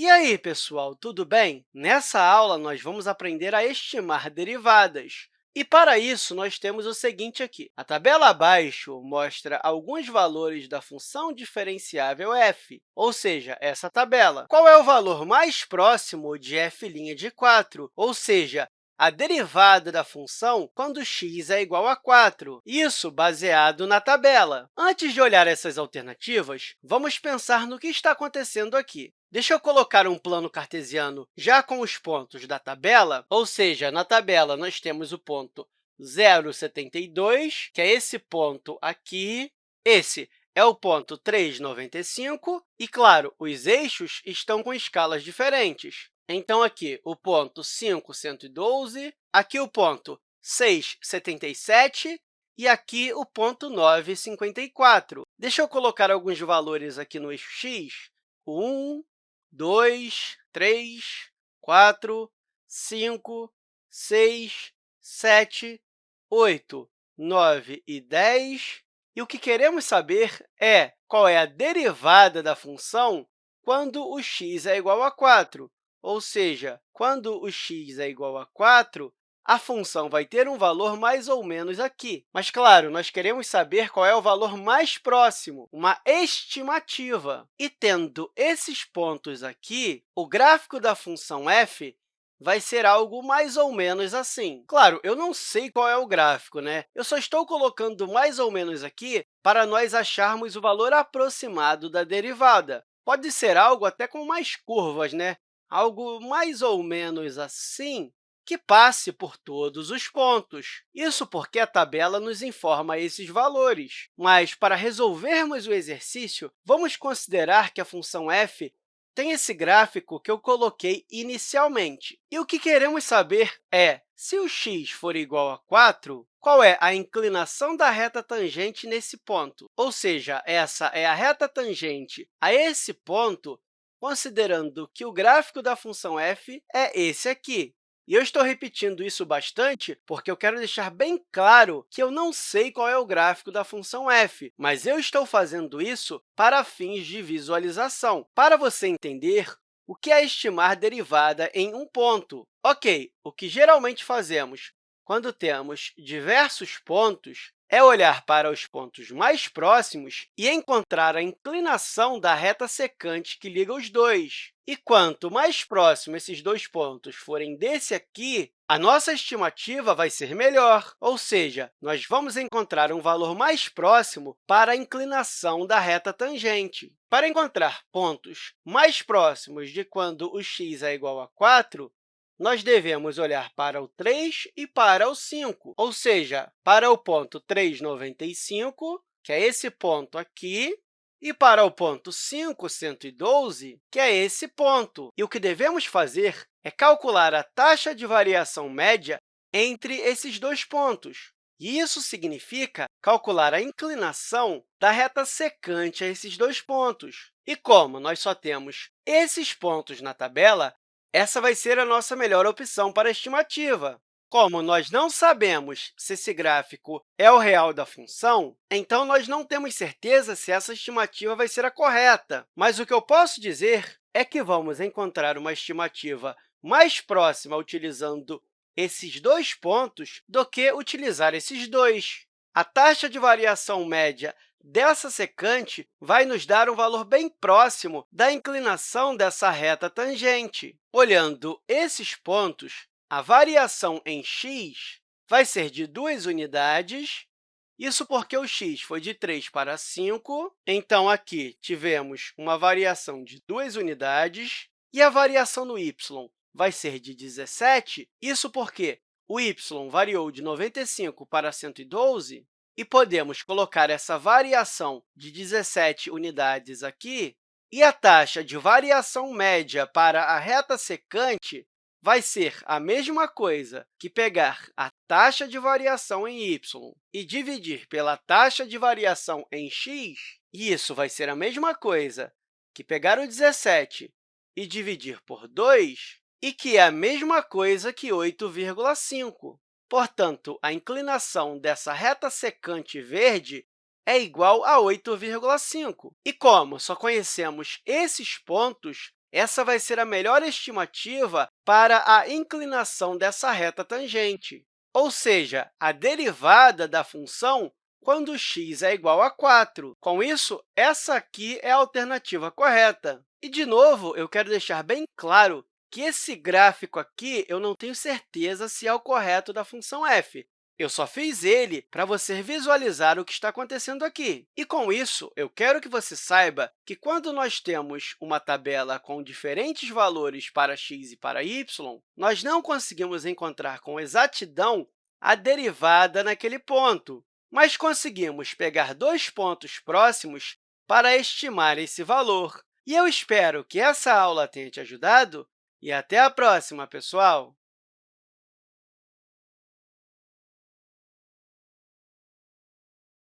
E aí, pessoal, tudo bem? Nessa aula, nós vamos aprender a estimar derivadas. E, para isso, nós temos o seguinte aqui. A tabela abaixo mostra alguns valores da função diferenciável f, ou seja, essa tabela. Qual é o valor mais próximo de f' de 4, ou seja, a derivada da função quando x é igual a 4, isso baseado na tabela. Antes de olhar essas alternativas, vamos pensar no que está acontecendo aqui. Deixa eu colocar um plano cartesiano já com os pontos da tabela, ou seja, na tabela nós temos o ponto 0,72, que é esse ponto aqui, esse é o ponto 3,95, e, claro, os eixos estão com escalas diferentes. Então, aqui o ponto 5,112, aqui o ponto 6,77 e aqui o ponto 9,54. Deixa eu colocar alguns valores aqui no eixo x. 1, 2, 3, 4, 5, 6, 7, 8, 9 e 10. E o que queremos saber é qual é a derivada da função quando o x é igual a 4. Ou seja, quando o x é igual a 4, a função vai ter um valor mais ou menos aqui. Mas, claro, nós queremos saber qual é o valor mais próximo, uma estimativa. E, tendo esses pontos aqui, o gráfico da função f vai ser algo mais ou menos assim. Claro, eu não sei qual é o gráfico, né? Eu só estou colocando mais ou menos aqui para nós acharmos o valor aproximado da derivada. Pode ser algo até com mais curvas, né? Algo mais ou menos assim, que passe por todos os pontos. Isso porque a tabela nos informa esses valores. Mas, para resolvermos o exercício, vamos considerar que a função f tem esse gráfico que eu coloquei inicialmente. E o que queremos saber é, se o x for igual a 4, qual é a inclinação da reta tangente nesse ponto? Ou seja, essa é a reta tangente a esse ponto considerando que o gráfico da função f é esse aqui. E eu estou repetindo isso bastante porque eu quero deixar bem claro que eu não sei qual é o gráfico da função f, mas eu estou fazendo isso para fins de visualização, para você entender o que é estimar derivada em um ponto. Ok, o que geralmente fazemos quando temos diversos pontos é olhar para os pontos mais próximos e encontrar a inclinação da reta secante que liga os dois. E quanto mais próximo esses dois pontos forem desse aqui, a nossa estimativa vai ser melhor, ou seja, nós vamos encontrar um valor mais próximo para a inclinação da reta tangente. Para encontrar pontos mais próximos de quando o x é igual a 4, nós devemos olhar para o 3 e para o 5, ou seja, para o ponto 3,95, que é esse ponto aqui, e para o ponto 5,112, que é esse ponto. E o que devemos fazer é calcular a taxa de variação média entre esses dois pontos. E isso significa calcular a inclinação da reta secante a esses dois pontos. E como nós só temos esses pontos na tabela, essa vai ser a nossa melhor opção para a estimativa. Como nós não sabemos se esse gráfico é o real da função, então nós não temos certeza se essa estimativa vai ser a correta. Mas o que eu posso dizer é que vamos encontrar uma estimativa mais próxima utilizando esses dois pontos do que utilizar esses dois. A taxa de variação média dessa secante vai nos dar um valor bem próximo da inclinação dessa reta tangente. Olhando esses pontos, a variação em x vai ser de duas unidades, isso porque o x foi de 3 para 5, então aqui tivemos uma variação de duas unidades, e a variação no y vai ser de 17, isso porque o y variou de 95 para 112, e podemos colocar essa variação de 17 unidades aqui, e a taxa de variação média para a reta secante vai ser a mesma coisa que pegar a taxa de variação em y e dividir pela taxa de variação em x, e isso vai ser a mesma coisa que pegar o 17 e dividir por 2, e que é a mesma coisa que 8,5. Portanto, a inclinação dessa reta secante verde é igual a 8,5. E como só conhecemos esses pontos, essa vai ser a melhor estimativa para a inclinação dessa reta tangente, ou seja, a derivada da função quando x é igual a 4. Com isso, essa aqui é a alternativa correta. E, de novo, eu quero deixar bem claro que esse gráfico aqui eu não tenho certeza se é o correto da função f. Eu só fiz ele para você visualizar o que está acontecendo aqui. E, com isso, eu quero que você saiba que, quando nós temos uma tabela com diferentes valores para x e para y, nós não conseguimos encontrar com exatidão a derivada naquele ponto, mas conseguimos pegar dois pontos próximos para estimar esse valor. E eu espero que essa aula tenha te ajudado e até a próxima, pessoal!